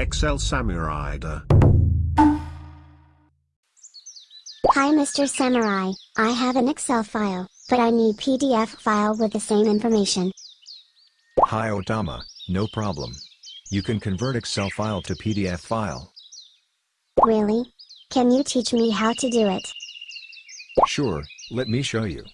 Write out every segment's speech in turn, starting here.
Excel Samurai. Hi Mr. Samurai, I have an Excel file, but I need PDF file with the same information. Hi Otama, no problem. You can convert Excel file to PDF file. Really? Can you teach me how to do it? Sure, let me show you.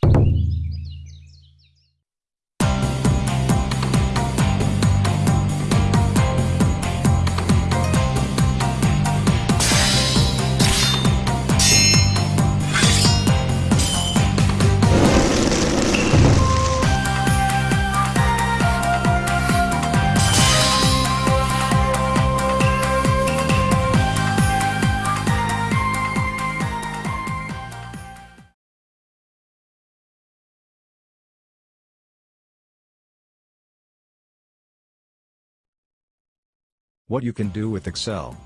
What you can do with Excel.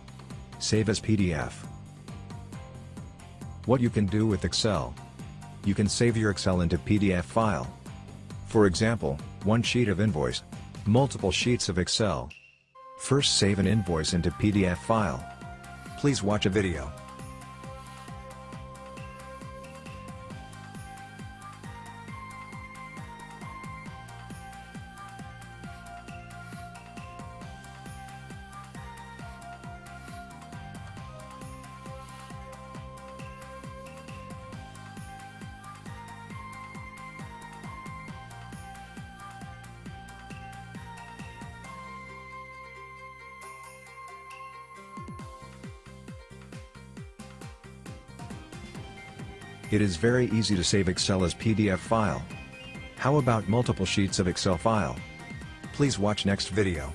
Save as PDF. What you can do with Excel. You can save your Excel into PDF file. For example, one sheet of invoice. Multiple sheets of Excel. First save an invoice into PDF file. Please watch a video. It is very easy to save Excel as PDF file. How about multiple sheets of Excel file? Please watch next video.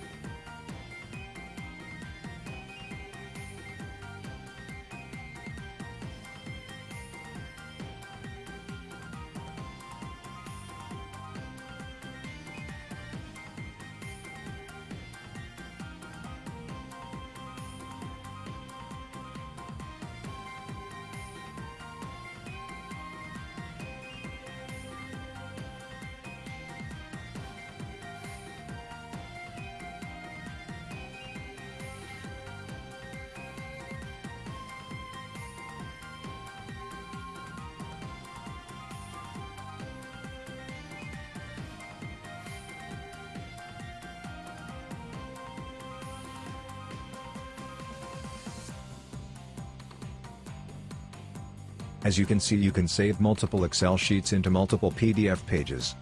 As you can see you can save multiple Excel sheets into multiple PDF pages.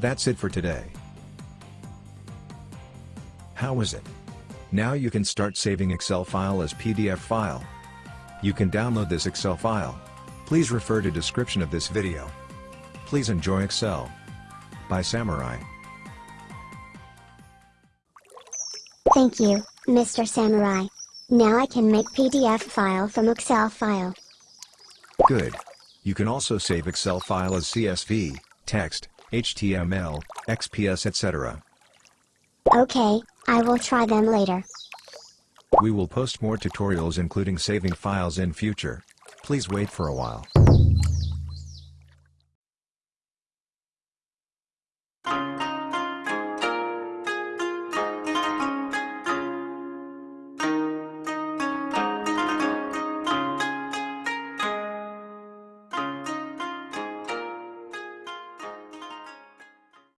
That's it for today. How is it? Now you can start saving Excel file as PDF file. You can download this Excel file. Please refer to description of this video. Please enjoy Excel. By Samurai. Thank you, Mr. Samurai. Now I can make PDF file from Excel file. Good. You can also save Excel file as CSV, text, HTML, XPS etc. Okay, I will try them later. We will post more tutorials including saving files in future. Please wait for a while.